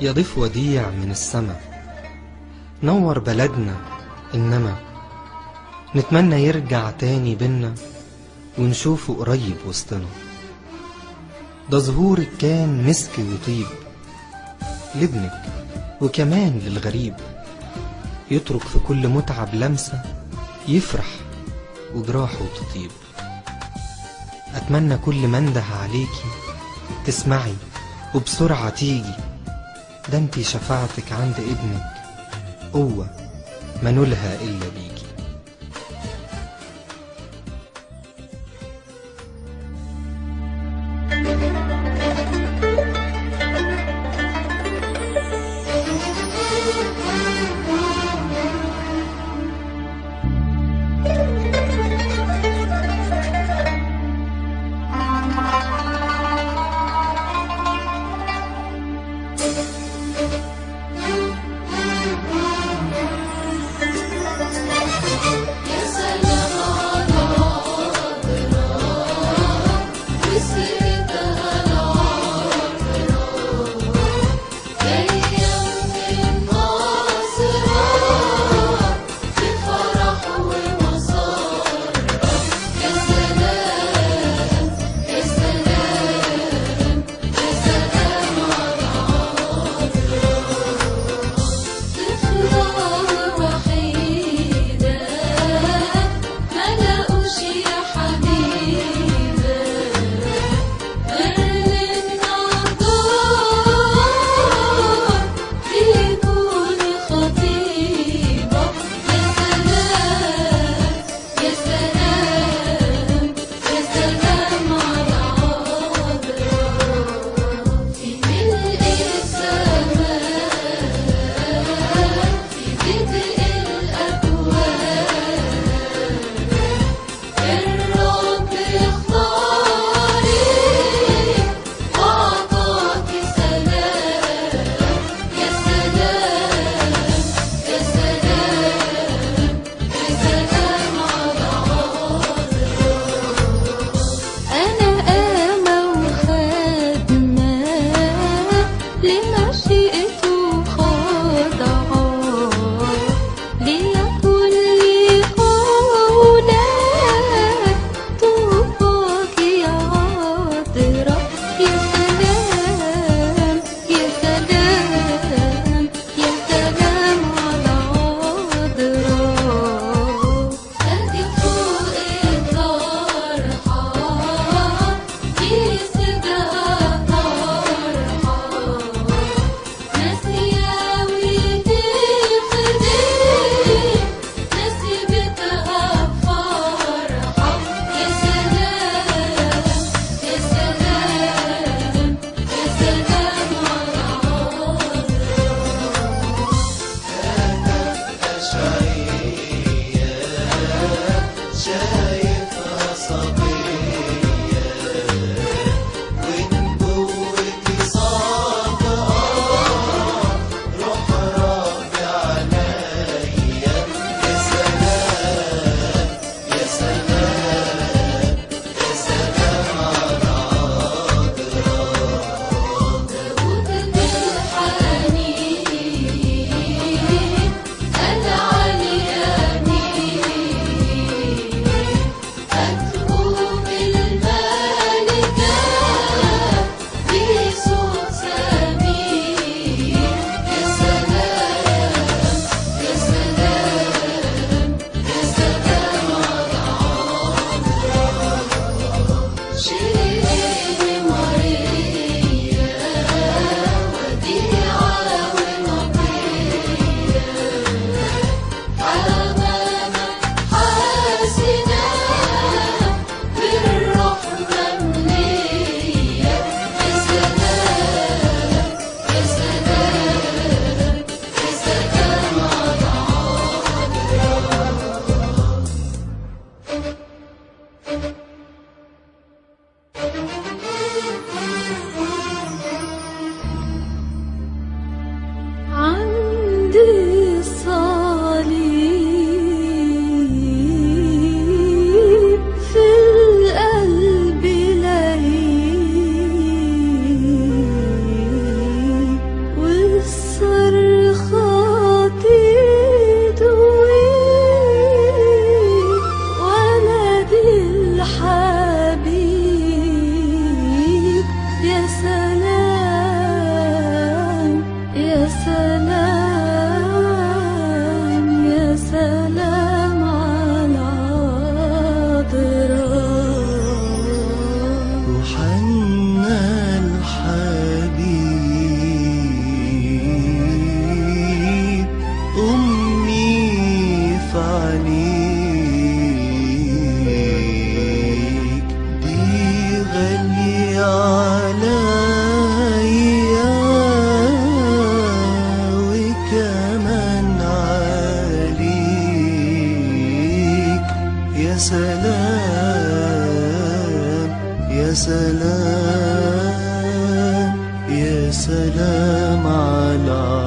يا ضيف وديع من السما. نور بلدنا إنما. نتمنى يرجع تاني بينا ونشوفه قريب وسطنا. ده ظهورك كان مسك وطيب لابنك وكمان للغريب. يترك في كل متعب لمسة يفرح وجراحه تطيب. أتمنى كل ما انده عليكي تسمعي وبسرعة تيجي. ده انتي شفاعتك عند ابنك. قوة ما نلها إلا عليا وكمان عليك. يا سلام يا سلام يا سلام على